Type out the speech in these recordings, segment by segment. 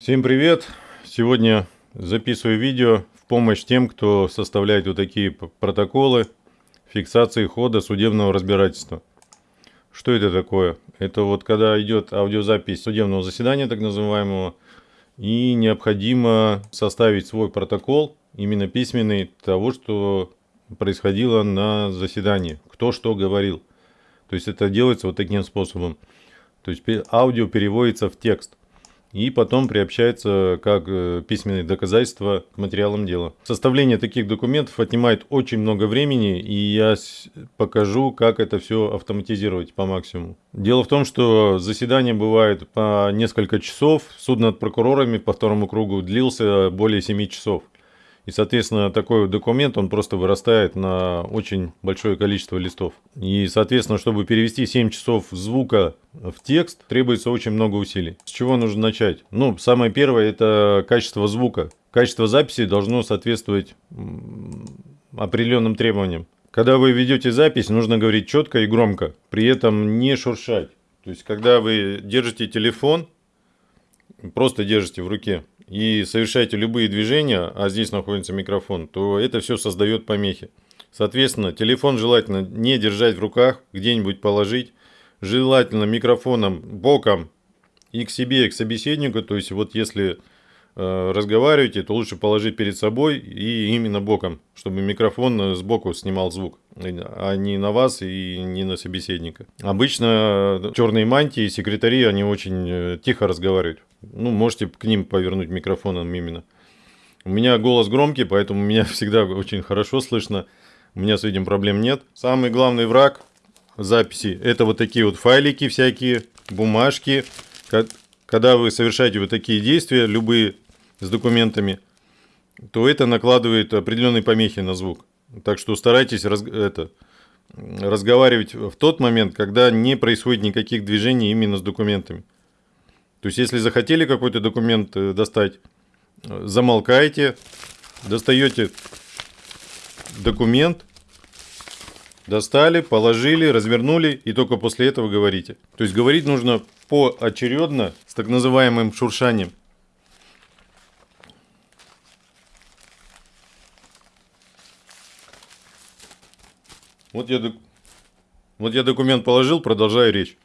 Всем привет! Сегодня записываю видео в помощь тем, кто составляет вот такие протоколы фиксации хода судебного разбирательства. Что это такое? Это вот когда идет аудиозапись судебного заседания, так называемого, и необходимо составить свой протокол, именно письменный, того, что происходило на заседании, кто что говорил. То есть это делается вот таким способом. То есть аудио переводится в текст и потом приобщается как э, письменные доказательства к материалам дела. Составление таких документов отнимает очень много времени, и я покажу, как это все автоматизировать по максимуму. Дело в том, что заседание бывает по несколько часов, суд над прокурорами по второму кругу длился более 7 часов. И, соответственно, такой документ, он просто вырастает на очень большое количество листов. И, соответственно, чтобы перевести 7 часов звука в текст, требуется очень много усилий. С чего нужно начать? Ну, самое первое – это качество звука. Качество записи должно соответствовать определенным требованиям. Когда вы ведете запись, нужно говорить четко и громко, при этом не шуршать. То есть, когда вы держите телефон, просто держите в руке, и совершаете любые движения, а здесь находится микрофон, то это все создает помехи. Соответственно, телефон желательно не держать в руках, где-нибудь положить. Желательно микрофоном боком и к себе, и к собеседнику. То есть, вот если разговариваете, то лучше положить перед собой и именно боком, чтобы микрофон сбоку снимал звук, а не на вас и не на собеседника. Обычно черные мантии, секретари, они очень э, тихо разговаривают. Ну, можете к ним повернуть микрофоном именно. У меня голос громкий, поэтому меня всегда очень хорошо слышно. У меня с этим проблем нет. Самый главный враг записи – это вот такие вот файлики всякие, бумажки. Когда вы совершаете вот такие действия, любые с документами, то это накладывает определенные помехи на звук. Так что старайтесь раз, это, разговаривать в тот момент, когда не происходит никаких движений именно с документами. То есть, если захотели какой-то документ э, достать, э, замолкаете, достаете документ, достали, положили, развернули и только после этого говорите. То есть, говорить нужно поочередно с так называемым шуршанием. Вот я, вот я документ положил, продолжаю речь.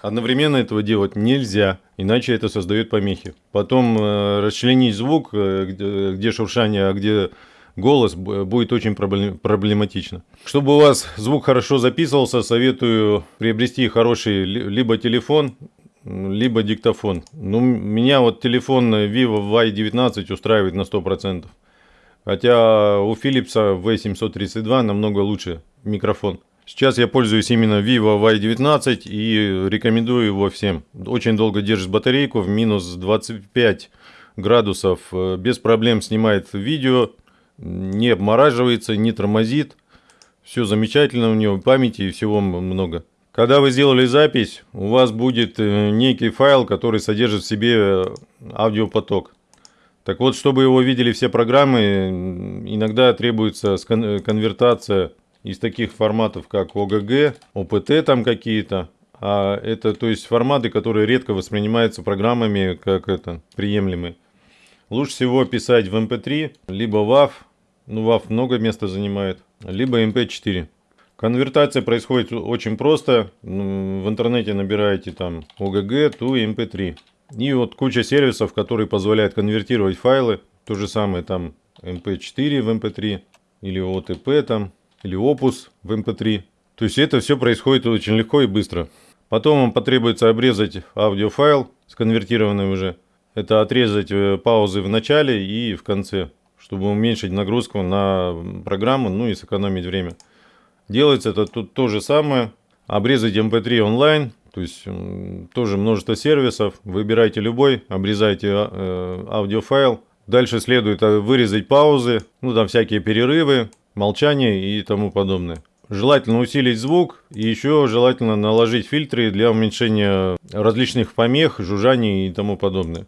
Одновременно этого делать нельзя, иначе это создает помехи. Потом э, расчленить звук, э, где, где шуршание, а где голос, будет очень проблематично. Чтобы у вас звук хорошо записывался, советую приобрести хороший либо телефон, либо диктофон. Ну, меня вот телефон Vivo Y19 устраивает на 100%. Хотя у Philips V732 намного лучше микрофон. Сейчас я пользуюсь именно Vivo Y19 и рекомендую его всем. Очень долго держит батарейку в минус 25 градусов. Э, без проблем снимает видео, не обмораживается, не тормозит. Все замечательно у него, памяти и всего много. Когда вы сделали запись, у вас будет э, некий файл, который содержит в себе э, аудиопоток. Так вот, чтобы его видели все программы, иногда требуется конвертация из таких форматов, как ОГГ, ОПТ там какие-то. А это, то есть, форматы, которые редко воспринимаются программами как это, приемлемые. Лучше всего писать в MP3, эм либо WAV, ну WAV много места занимает, либо MP4. Эм Конвертация происходит очень просто. В интернете набираете там OGG, to MP3. И вот куча сервисов, которые позволяют конвертировать файлы. То же самое там MP4 в MP3 или OTP там или Opus в MP3. То есть это все происходит очень легко и быстро. Потом вам потребуется обрезать аудиофайл, сконвертированный уже. Это отрезать э, паузы в начале и в конце, чтобы уменьшить нагрузку на программу, ну и сэкономить время. Делается это тут то же самое. Обрезать MP3 онлайн, то есть тоже множество сервисов. Выбирайте любой, обрезайте э, аудиофайл. Дальше следует э, вырезать паузы, ну там всякие перерывы, молчание и тому подобное. Желательно усилить звук и еще желательно наложить фильтры для уменьшения различных помех, жужжаний и тому подобное.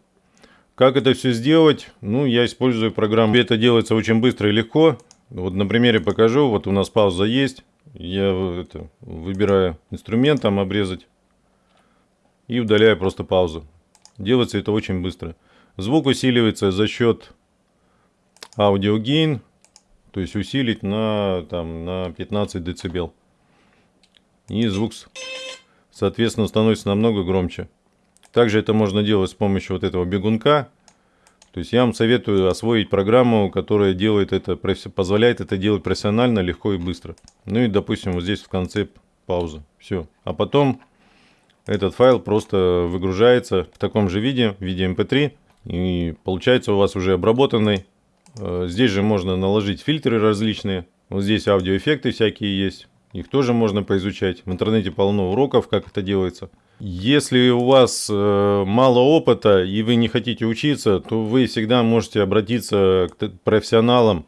Как это все сделать? Ну, я использую программу. Это делается очень быстро и легко. Вот на примере покажу. Вот у нас пауза есть. Я это, выбираю инструмент, обрезать. И удаляю просто паузу. Делается это очень быстро. Звук усиливается за счет аудиогейн, то есть усилить на, там, на 15 дБ. И звук, соответственно, становится намного громче. Также это можно делать с помощью вот этого бегунка. То есть я вам советую освоить программу, которая делает это, позволяет это делать профессионально, легко и быстро. Ну и, допустим, вот здесь в конце пауза. Все. А потом этот файл просто выгружается в таком же виде, в виде mp3. И получается у вас уже обработанный. Э, здесь же можно наложить фильтры различные. Вот здесь аудиоэффекты всякие есть. Их тоже можно поизучать. В интернете полно уроков, как это делается. Если у вас э, мало опыта и вы не хотите учиться, то вы всегда можете обратиться к профессионалам,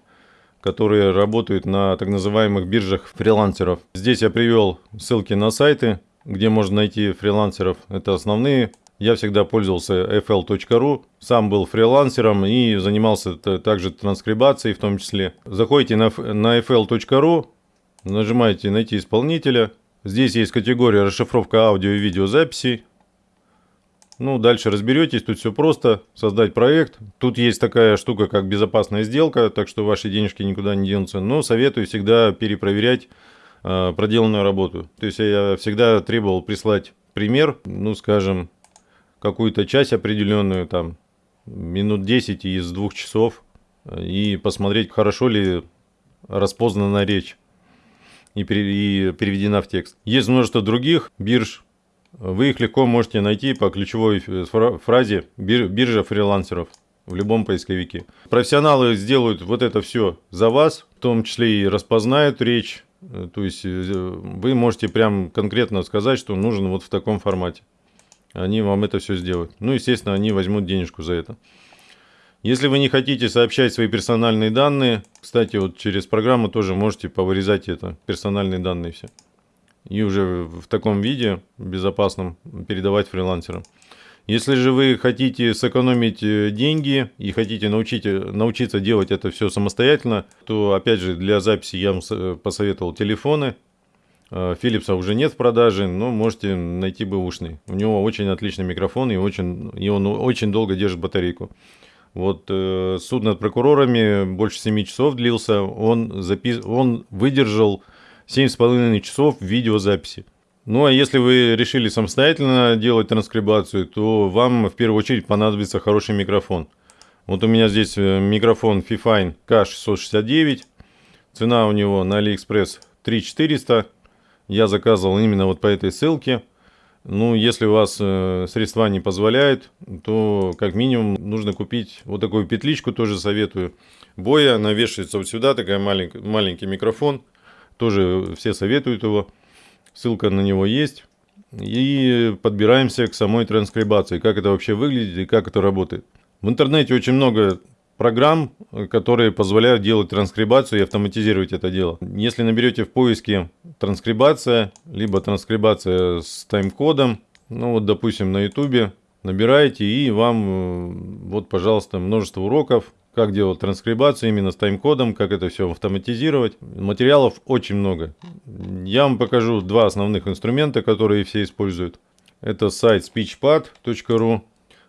которые работают на так называемых биржах фрилансеров. Здесь я привел ссылки на сайты, где можно найти фрилансеров. Это основные. Я всегда пользовался fl.ru, сам был фрилансером и занимался также транскрибацией в том числе. Заходите на, на fl.ru, нажимаете «Найти исполнителя», Здесь есть категория расшифровка аудио и видеозаписей. Ну, дальше разберетесь, тут все просто. Создать проект. Тут есть такая штука, как безопасная сделка, так что ваши денежки никуда не денутся. Но советую всегда перепроверять проделанную работу. То есть я всегда требовал прислать пример, ну, скажем, какую-то часть определенную, там, минут 10 из двух часов, и посмотреть, хорошо ли распознана речь и, переведена в текст. Есть множество других бирж. Вы их легко можете найти по ключевой фразе «биржа фрилансеров» в любом поисковике. Профессионалы сделают вот это все за вас, в том числе и распознают речь. То есть э, вы можете прям конкретно сказать, что нужен вот в таком формате. Они вам это все сделают. Ну, естественно, они возьмут денежку за это. Если вы не хотите сообщать свои персональные данные, кстати, вот через программу тоже можете повырезать это, персональные данные все. И уже в таком виде, безопасном, передавать фрилансерам. Если же вы хотите сэкономить э, деньги и хотите научить, научиться делать это все самостоятельно, то опять же для записи я вам посоветовал телефоны. Philips уже нет в продаже, но можете найти бэушный. У него очень отличный микрофон и, очень, и он очень долго держит батарейку. Вот э, суд над прокурорами больше 7 часов длился, он, запис... он выдержал 7,5 часов видеозаписи. Ну а если вы решили самостоятельно делать транскрибацию, то вам в первую очередь понадобится хороший микрофон. Вот у меня здесь э, микрофон Fifine K669, цена у него на AliExpress 3400, я заказывал именно вот по этой ссылке. Ну, если у вас э, средства не позволяют, то как минимум нужно купить вот такую петличку, тоже советую. Боя, она вешается вот сюда, такая маленький, маленький микрофон. Тоже все советуют его. Ссылка на него есть. И подбираемся к самой транскрибации, как это вообще выглядит и как это работает. В интернете очень много программ, которые позволяют делать транскрибацию и автоматизировать это дело. Если наберете в поиске транскрибация, либо транскрибация с тайм-кодом, ну вот допустим на ютубе, набираете и вам э, вот пожалуйста множество уроков, как делать транскрибацию именно с тайм-кодом, как это все автоматизировать. Материалов очень много. Я вам покажу два основных инструмента, которые все используют. Это сайт speechpad.ru.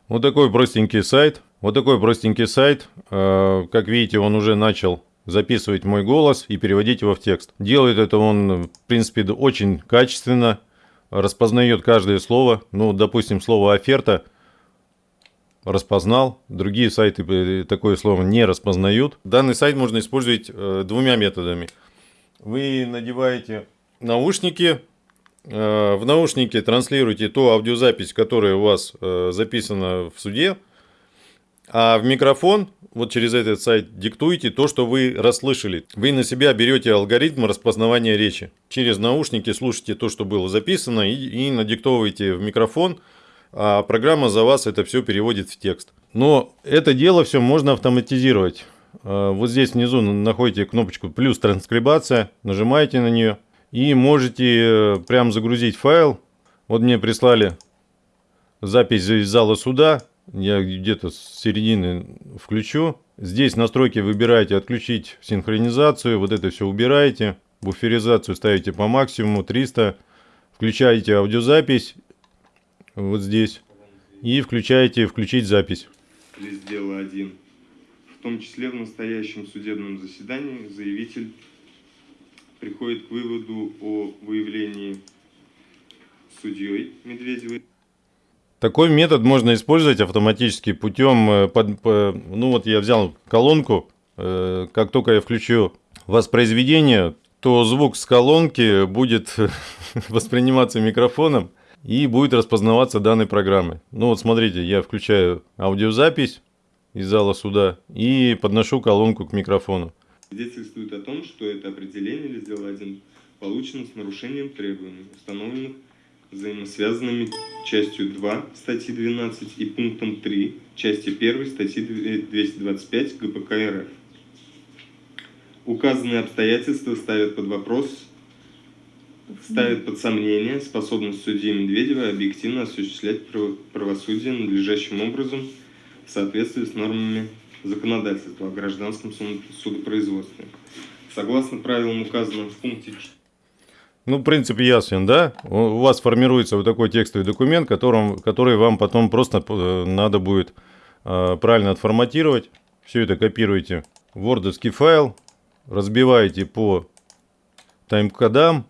Вот такой простенький сайт, вот такой простенький сайт. Э, как видите, он уже начал записывать мой голос и переводить его в текст. Делает это он, в принципе, очень качественно. Распознает каждое слово. Ну, допустим, слово «оферта» распознал. Другие сайты э, такое слово не распознают. Данный сайт можно использовать э, двумя методами. Вы надеваете наушники. В наушнике транслируете ту аудиозапись, которая у вас записана в суде а в микрофон, вот через этот сайт, диктуете то, что вы расслышали. Вы на себя берете алгоритм распознавания речи. Через наушники слушаете то, что было записано, и, и надиктовываете в микрофон, а программа за вас это все переводит в текст. Но это дело все можно автоматизировать. А, вот здесь внизу находите кнопочку «Плюс транскрибация», нажимаете на нее и можете э, прям загрузить файл. Вот мне прислали запись из зала суда, я где-то с середины включу. Здесь настройки выбираете отключить синхронизацию, вот это все убираете. Буферизацию ставите по максимуму 300. Включаете аудиозапись вот здесь и включаете включить запись. лист дела 1. В том числе в настоящем судебном заседании заявитель приходит к выводу о выявлении судьей Медведевой. Такой метод можно использовать автоматически путем, э, под, по, ну вот я взял колонку, э, как только я включу воспроизведение, то звук с колонки будет восприниматься микрофоном и будет распознаваться данной программой. Ну вот смотрите, я включаю аудиозапись из зала суда и подношу колонку к микрофону. Свидетельствует о том, что это определение или сделал один получено с нарушением требований, установленных взаимосвязанными частью 2 статьи 12 и пунктом 3 части 1 статьи 225 ГПК РФ. Указанные обстоятельства ставят под вопрос, ставят под сомнение способность судьи Медведева объективно осуществлять правосудие надлежащим образом в соответствии с нормами законодательства о гражданском судопроизводстве. Согласно правилам, указанным в пункте ну, в принципе, ясен, да? У вас формируется вот такой текстовый документ, которым, который вам потом просто э, надо будет э, правильно отформатировать. Все это копируете в Word файл, разбиваете по тайм-кодам,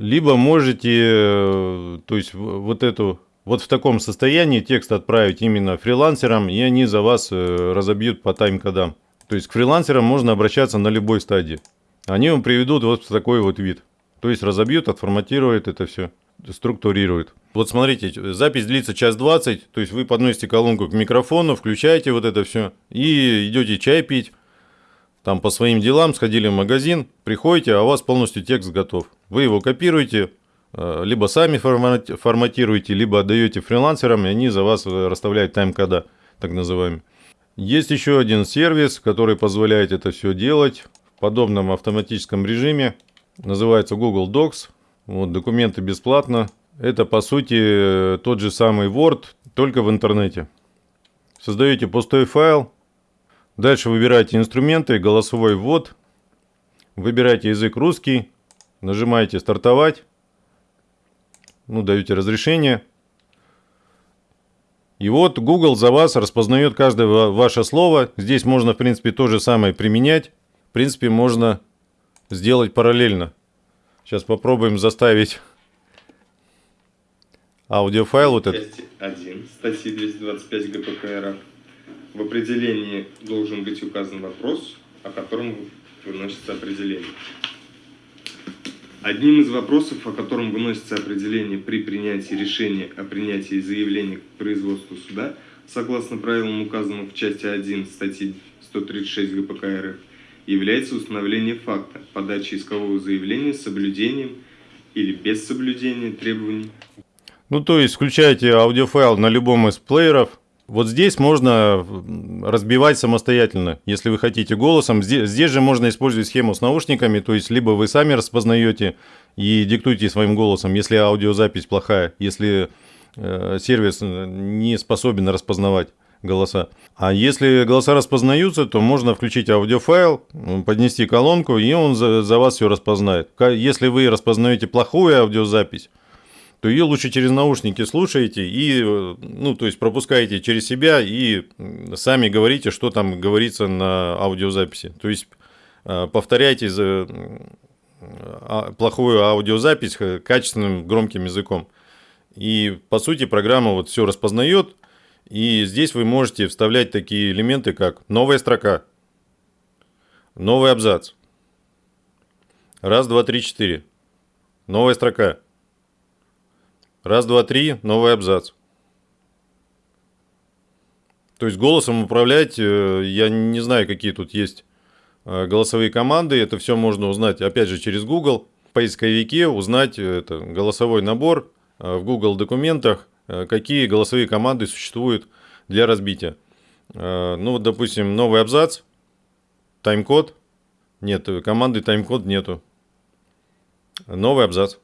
либо можете, э, то есть вот эту, вот в таком состоянии текст отправить именно фрилансерам, и они за вас э, разобьют по тайм-кодам. То есть к фрилансерам можно обращаться на любой стадии. Они вам приведут вот такой вот вид. То есть разобьют, отформатируют это все, структурируют. Вот смотрите, запись длится час 20, то есть вы подносите колонку к микрофону, включаете вот это все и идете чай пить. Там по своим делам сходили в магазин, приходите, а у вас полностью текст готов. Вы его копируете, э, либо сами форматируете, либо отдаете фрилансерам, и они за вас расставляют тайм-кода, так называемый. Есть еще один сервис, который позволяет это все делать в подобном автоматическом режиме называется Google Docs. Вот, документы бесплатно. Это, по сути, тот же самый Word, только в интернете. Создаете пустой файл. Дальше выбираете инструменты, голосовой ввод. Выбираете язык русский. Нажимаете «Стартовать». Ну, даете разрешение. И вот Google за вас распознает каждое ваше слово. Здесь можно, в принципе, то же самое применять. В принципе, можно сделать параллельно. Сейчас попробуем заставить аудиофайл вот этот. 1 статьи 225 ГПК РФ. В определении должен быть указан вопрос, о котором выносится определение. Одним из вопросов, о котором выносится определение при принятии решения о принятии заявления к производству суда, согласно правилам, указанным в части 1 статьи 136 ГПК РФ, является установление факта подачи искового заявления с соблюдением или без соблюдения требований. Ну, то есть, включаете аудиофайл на любом из плееров. Вот здесь можно разбивать самостоятельно, если вы хотите голосом. Здесь, здесь же можно использовать схему с наушниками, то есть, либо вы сами распознаете и диктуете своим голосом, если аудиозапись плохая, если э, сервис не способен распознавать голоса. А если голоса распознаются, то можно включить аудиофайл, поднести колонку, и он за, за вас все распознает. Если вы распознаете плохую аудиозапись, то ее лучше через наушники слушаете и, ну, то есть пропускаете через себя и сами говорите, что там говорится на аудиозаписи. То есть э, повторяйте за а, плохую аудиозапись качественным громким языком. И по сути программа вот все распознает, и здесь вы можете вставлять такие элементы, как новая строка, новый абзац. Раз, два, три, четыре. Новая строка. Раз, два, три, новый абзац. То есть голосом управлять, э, я не знаю, какие тут есть э, голосовые команды. Это все можно узнать, опять же, через Google. В поисковике узнать э, это, голосовой набор в Google документах. Какие голосовые команды существуют для разбития. Ну вот, допустим, новый абзац, тайм-код. Нет, команды тайм-код нету. Новый абзац.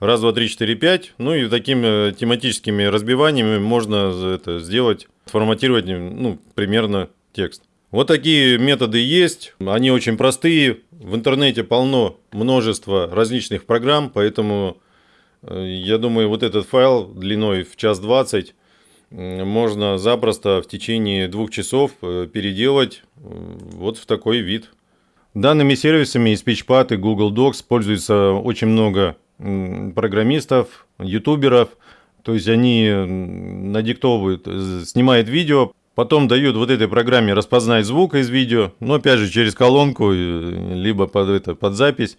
Раз, два, три, четыре, пять. Ну и такими тематическими разбиваниями можно это сделать, форматировать ну, примерно текст. Вот такие методы есть, они очень простые. В интернете полно множество различных программ, поэтому Э, я думаю, вот этот файл длиной в час 20 можно запросто в течение двух часов э, переделать э, вот в такой вид. Данными сервисами и SpeechPad и Google Docs пользуется очень много программистов, ютуберов. То есть они надиктовывают, снимают видео, потом дают вот этой программе распознать звук из видео, но опять же через колонку, либо под, это, под запись.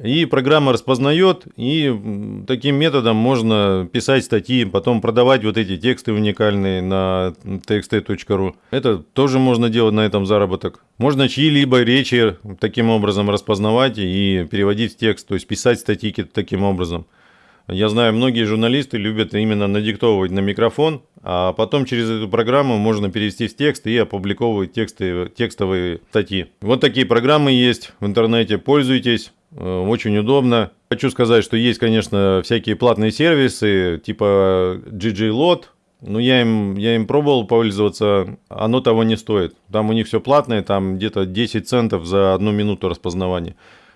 И программа распознает, и таким методом можно писать статьи, потом продавать вот эти тексты уникальные на txt.ru. Это тоже можно делать на этом заработок. Можно чьи-либо речи таким образом распознавать и переводить в текст, то есть писать статьи таким образом. Я знаю, многие журналисты любят именно надиктовывать на микрофон, а потом через эту программу можно перевести в текст и опубликовывать тексты, текстовые статьи. Вот такие программы есть в интернете, пользуйтесь. Э, очень удобно. Хочу сказать, что есть, конечно, всякие платные сервисы, типа GG-Lot, но я им, я им пробовал пользоваться, оно того не стоит. Там у них все платное, там где-то 10 центов за одну минуту распознавания.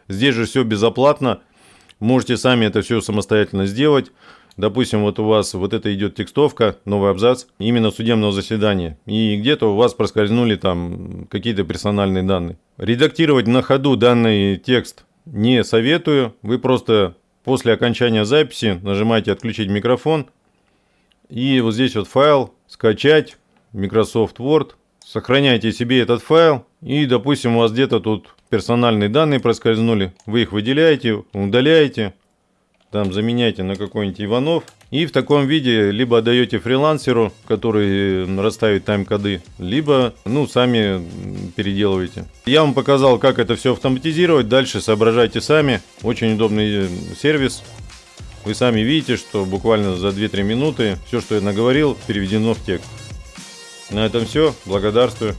Здесь же все безоплатно, можете сами это все самостоятельно сделать. Допустим, вот у вас вот это идет текстовка, новый абзац, именно судебного заседания. И где-то у вас проскользнули там какие-то персональные данные. Редактировать на ходу данный текст не советую. Вы просто после окончания записи нажимаете «Отключить микрофон». И вот здесь вот файл «Скачать», Microsoft Word. Сохраняйте себе этот файл. И, допустим, у вас где-то тут персональные данные проскользнули. Вы их выделяете, удаляете там заменяйте на какой-нибудь Иванов. И в таком виде либо отдаете фрилансеру, который расставит тайм-коды, либо ну, сами переделываете. Я вам показал, как это все автоматизировать. Дальше соображайте сами. Очень удобный сервис. Вы сами видите, что буквально за 2-3 минуты все, что я наговорил, переведено в текст. На этом все. Благодарствую.